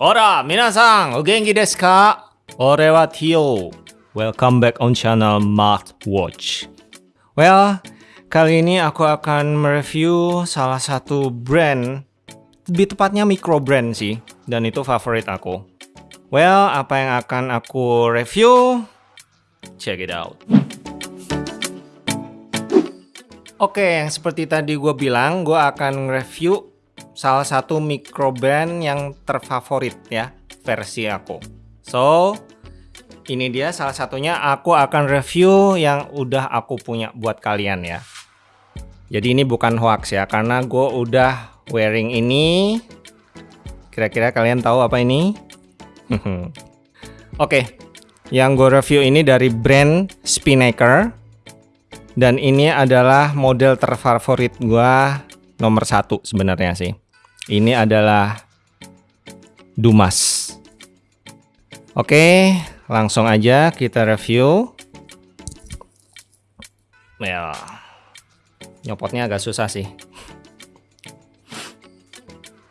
Ora, minasan, o genki desu ka? Ore wa Tio. Welcome back on channel Math Watch. Well, kali ini aku akan mereview salah satu brand, lebih tepatnya micro brand sih, dan itu favorit aku. Well, apa yang akan aku review? Check it out. Oke, yang seperti tadi gue bilang, gue akan review salah satu micro yang terfavorit ya versi aku. So, ini dia salah satunya aku akan review yang udah aku punya buat kalian ya. Jadi ini bukan hoax ya, karena gue udah wearing ini. Kira-kira kalian tahu apa ini? Oke, okay, yang gue review ini dari brand Spinnaker. Dan ini adalah model terfavorit gue nomor satu sebenarnya sih. Ini adalah Dumas. Oke, langsung aja kita review. Ya, nyopotnya agak susah sih.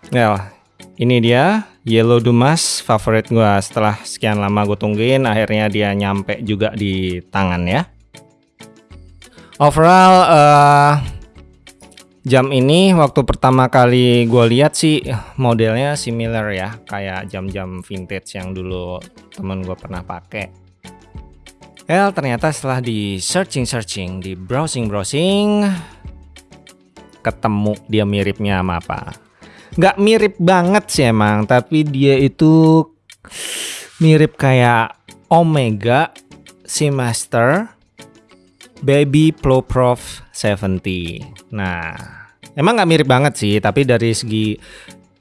Ya, ini dia Yellow Dumas favorit gua. Setelah sekian lama gue tungguin, akhirnya dia nyampe juga di tangan ya. Overall, uh, Jam ini waktu pertama kali gue lihat sih modelnya similar ya kayak jam-jam vintage yang dulu temen gue pernah pakai. El ternyata setelah di searching-searching, di browsing-browsing, ketemu dia miripnya sama apa. Nggak mirip banget sih emang, tapi dia itu mirip kayak Omega Seamaster Baby Pro Prof 70. Nah, emang nggak mirip banget sih, tapi dari segi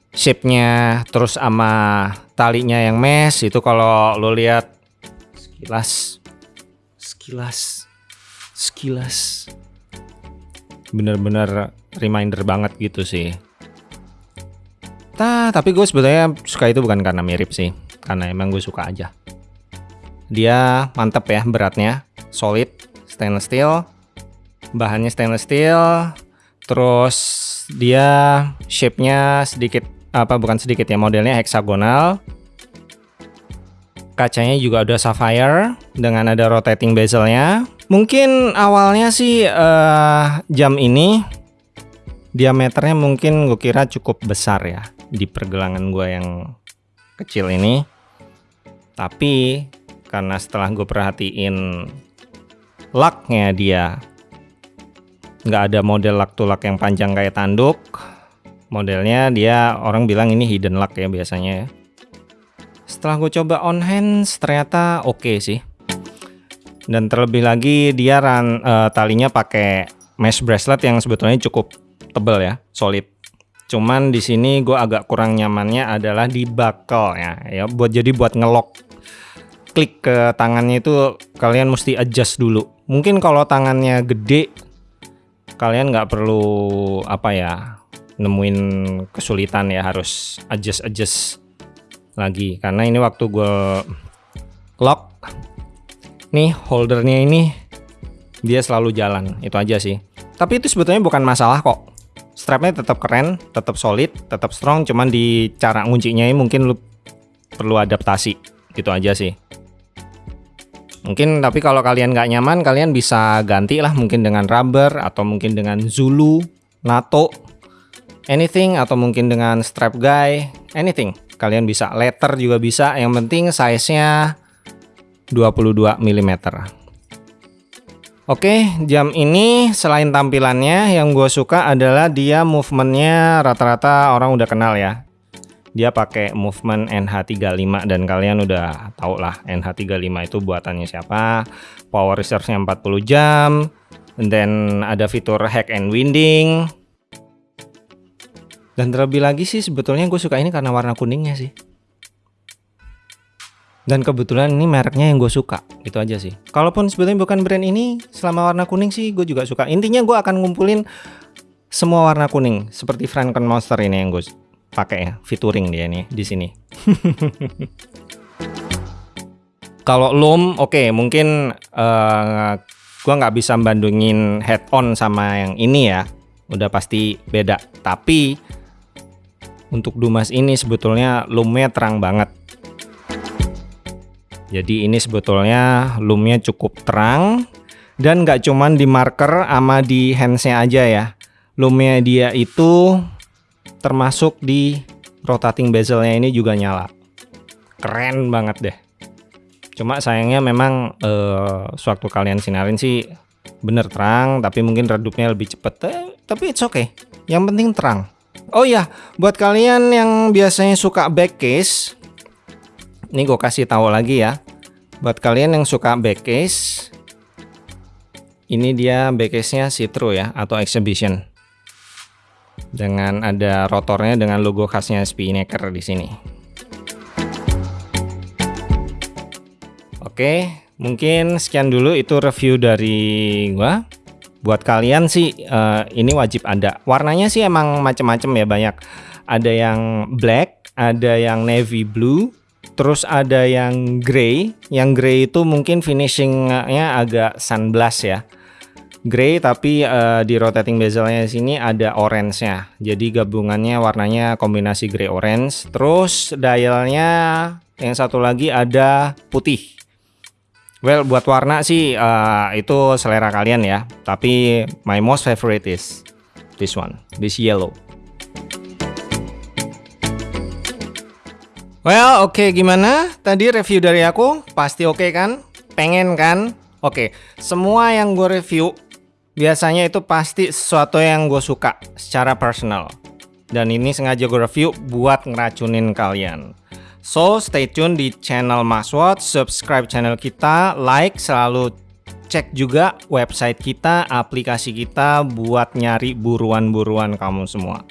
shape-nya terus sama talinya yang mesh itu kalau lo lihat sekilas sekilas sekilas bener-bener reminder banget gitu sih. Nah, tapi gue sebetulnya suka itu bukan karena mirip sih, karena emang gue suka aja. Dia mantep ya beratnya, solid, stainless steel bahannya stainless steel terus dia shape-nya sedikit apa bukan sedikit ya modelnya heksagonal. Kacanya juga ada sapphire dengan ada rotating bezelnya. Mungkin awalnya sih uh, jam ini diameternya mungkin gue kira cukup besar ya di pergelangan gue yang kecil ini. Tapi karena setelah gue perhatiin laknya dia. Nggak ada model lak to lak yang panjang kayak tanduk. Modelnya dia orang bilang ini hidden lock ya biasanya ya. Setelah gue coba on hands ternyata oke okay sih. Dan terlebih lagi dia ran, uh, talinya pakai mesh bracelet yang sebetulnya cukup tebel ya solid. Cuman di sini gue agak kurang nyamannya adalah di buckle ya. Ya buat jadi buat ngelok klik ke tangannya itu kalian mesti adjust dulu mungkin kalau tangannya gede kalian nggak perlu apa ya nemuin kesulitan ya harus adjust adjust lagi. Karena ini waktu gue lock nih holdernya ini dia selalu jalan. Itu aja sih. Tapi itu sebetulnya bukan masalah kok. Strapnya tetap keren tetap solid tetap strong. Cuman di cara nguncinya ini mungkin lu perlu adaptasi. Gitu aja sih Mungkin tapi kalau kalian nggak nyaman, kalian bisa ganti lah mungkin dengan rubber atau mungkin dengan Zulu, NATO, anything atau mungkin dengan strap guy, anything. Kalian bisa letter juga bisa, yang penting size-nya 22 mm. Oke, jam ini selain tampilannya yang gue suka adalah dia movementnya rata-rata orang udah kenal ya dia pakai movement NH35 dan kalian udah tau lah NH35 itu buatannya siapa. Power reserve-nya 40 jam. Dan ada fitur hack and winding. Dan terlebih lagi sih sebetulnya gue suka ini karena warna kuningnya sih. Dan kebetulan ini mereknya yang gue suka itu aja sih. Kalaupun sebetulnya bukan brand ini selama warna kuning sih gue juga suka. Intinya gue akan ngumpulin semua warna kuning seperti Franken Monster ini yang gue pakai ya featuring dia nih di sini. Kalau loom, oke okay, mungkin uh, gua nggak bisa bandingin head on sama yang ini ya, udah pasti beda. Tapi untuk Dumas ini sebetulnya lumnya terang banget. Jadi ini sebetulnya lumnya cukup terang dan nggak cuman di marker sama di handsnya aja ya. Lumnya dia itu termasuk di rotating bezelnya ini juga nyala. Keren banget deh. Cuma sayangnya memang eh, sewaktu kalian sinarin sih bener terang, tapi mungkin redupnya lebih cepet. Eh, tapi it's okay. Yang penting terang. Oh ya, buat kalian yang biasanya suka back case, ini gue kasih tahu lagi ya. Buat kalian yang suka back case, ini dia back case-nya Citro ya atau Exhibition. Dengan ada rotornya dengan logo khasnya Spinnaker di sini. Oke, mungkin sekian dulu itu review dari gua. Buat kalian sih uh, ini wajib ada. Warnanya sih emang macem-macem ya banyak. Ada yang black ada yang navy blue terus ada yang grey. Yang grey itu mungkin finishingnya agak sunblast ya grey tapi uh, di rotating bezelnya sini ada orange nya jadi gabungannya warnanya kombinasi grey orange terus dialnya yang satu lagi ada putih Well, buat warna sih uh, itu selera kalian ya. Tapi my most favorite is this one, this yellow. Well, oke okay, gimana? Tadi review dari aku pasti oke okay kan? Pengen kan? Oke, okay. semua yang gue review biasanya itu pasti sesuatu yang gue suka secara personal. Dan ini sengaja gue review buat ngeracunin kalian. So stay tune di channel Maswat, subscribe channel kita, like, selalu cek juga website kita, aplikasi kita buat nyari buruan-buruan kamu semua.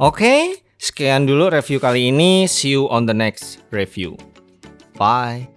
Oke, okay, sekian dulu review kali ini. See you on the next review. Bye.